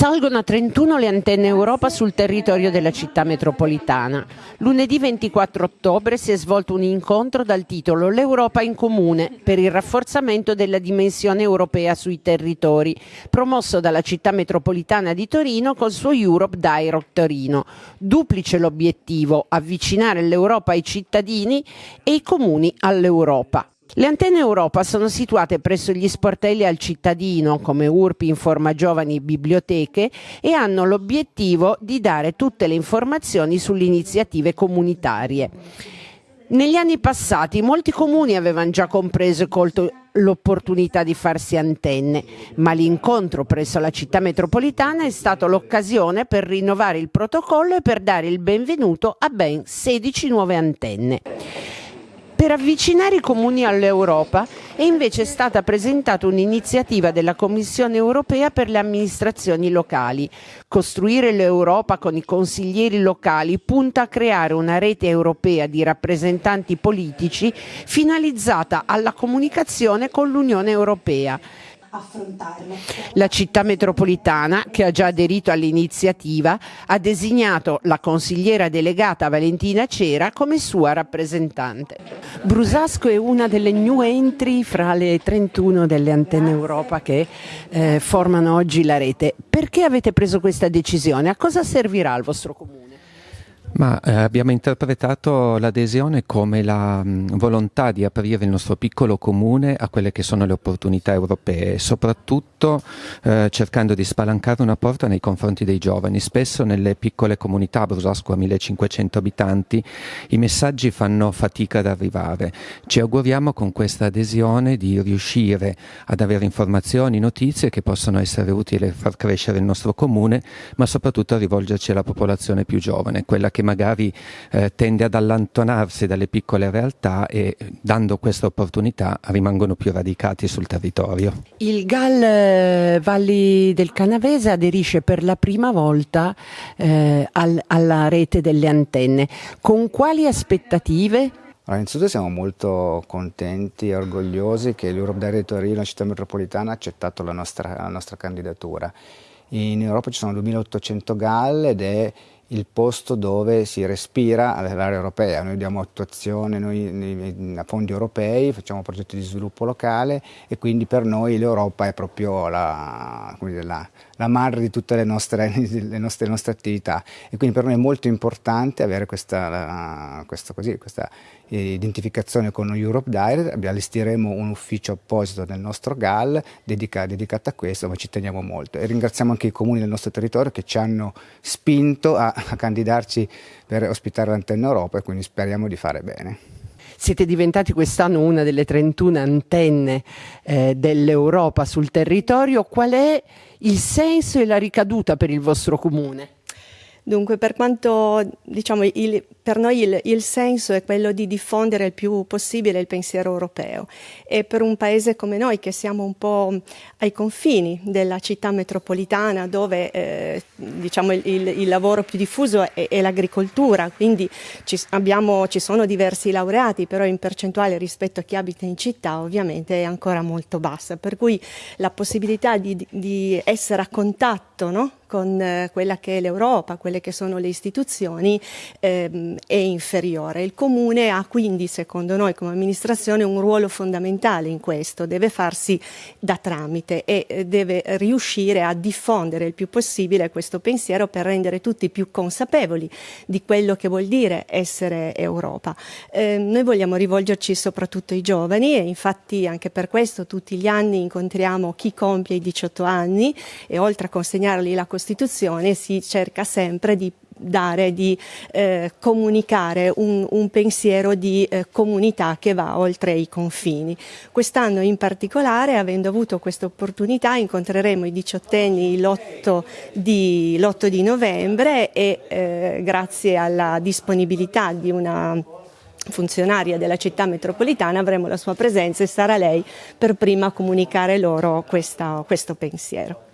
Salgono a 31 le antenne Europa sul territorio della città metropolitana. Lunedì 24 ottobre si è svolto un incontro dal titolo L'Europa in comune per il rafforzamento della dimensione europea sui territori, promosso dalla città metropolitana di Torino col suo Europe Direct Torino. Duplice l'obiettivo, avvicinare l'Europa ai cittadini e i comuni all'Europa. Le antenne Europa sono situate presso gli sportelli al cittadino come URPI Informa Giovani Biblioteche e hanno l'obiettivo di dare tutte le informazioni sulle iniziative comunitarie. Negli anni passati molti comuni avevano già compreso e colto l'opportunità di farsi antenne, ma l'incontro presso la città metropolitana è stato l'occasione per rinnovare il protocollo e per dare il benvenuto a ben 16 nuove antenne. Per avvicinare i comuni all'Europa è invece stata presentata un'iniziativa della Commissione europea per le amministrazioni locali. Costruire l'Europa con i consiglieri locali punta a creare una rete europea di rappresentanti politici finalizzata alla comunicazione con l'Unione Europea affrontarlo. La città metropolitana, che ha già aderito all'iniziativa, ha designato la consigliera delegata Valentina Cera come sua rappresentante. Brusasco è una delle new entry fra le 31 delle antenne Europa che eh, formano oggi la rete. Perché avete preso questa decisione? A cosa servirà al vostro comune? Ma eh, abbiamo interpretato l'adesione come la mh, volontà di aprire il nostro piccolo comune a quelle che sono le opportunità europee, soprattutto eh, cercando di spalancare una porta nei confronti dei giovani. Spesso nelle piccole comunità, Brusasco a 1500 abitanti, i messaggi fanno fatica ad arrivare. Ci auguriamo con questa adesione di riuscire ad avere informazioni, notizie che possono essere utili a far crescere il nostro comune, ma soprattutto a rivolgerci alla popolazione più giovane, quella che che magari eh, tende ad allontanarsi dalle piccole realtà e dando questa opportunità rimangono più radicati sul territorio. Il GAL eh, Valli del Canavese aderisce per la prima volta eh, al, alla rete delle antenne. Con quali aspettative? Allora, innanzitutto siamo molto contenti e orgogliosi che l'Europe Direct Torino, città metropolitana, ha accettato la nostra, la nostra candidatura. In Europa ci sono 2800 GAL ed è il posto dove si respira all'area europea. Noi diamo attuazione noi, a fondi europei, facciamo progetti di sviluppo locale e quindi per noi l'Europa è proprio la, la, la madre di tutte le nostre, le, nostre, le nostre, attività. E quindi per noi è molto importante avere questa, questa, così, questa identificazione con Europe Direct, allestiremo un ufficio apposito nel nostro GAL dedicato, dedicato a questo, ma ci teniamo molto. E ringraziamo anche i comuni del nostro territorio che ci hanno spinto a, a candidarci per ospitare l'antenna Europa e quindi speriamo di fare bene. Siete diventati quest'anno una delle 31 antenne eh, dell'Europa sul territorio. Qual è il senso e la ricaduta per il vostro comune? Dunque, per quanto diciamo, il, per noi il, il, senso è quello di diffondere il più possibile il pensiero europeo e per un paese come noi che siamo un po' ai confini della città metropolitana dove eh, diciamo, il, il, lavoro più diffuso è, è l'agricoltura, quindi ci, abbiamo, ci, sono diversi laureati, però in percentuale rispetto a chi abita in città ovviamente è ancora molto bassa, per cui la possibilità di, di essere a contatto no? Con eh, quella che è l'Europa, quelle che sono le istituzioni, ehm, è inferiore. Il Comune ha quindi, secondo noi come amministrazione, un ruolo fondamentale in questo, deve farsi da tramite e eh, deve riuscire a diffondere il più possibile questo pensiero per rendere tutti più consapevoli di quello che vuol dire essere Europa. Eh, noi vogliamo rivolgerci soprattutto ai giovani e infatti anche per questo tutti gli anni incontriamo chi compie i 18 anni e oltre a consegnargli la Costituzione si cerca sempre di dare, di eh, comunicare un, un, pensiero di eh, comunità che va oltre i confini. Quest'anno in particolare, avendo avuto questa opportunità, incontreremo i diciottenni l'8 di, di, novembre e eh, grazie alla disponibilità di una funzionaria della città metropolitana avremo la sua presenza e sarà lei per prima a comunicare loro questa, questo pensiero.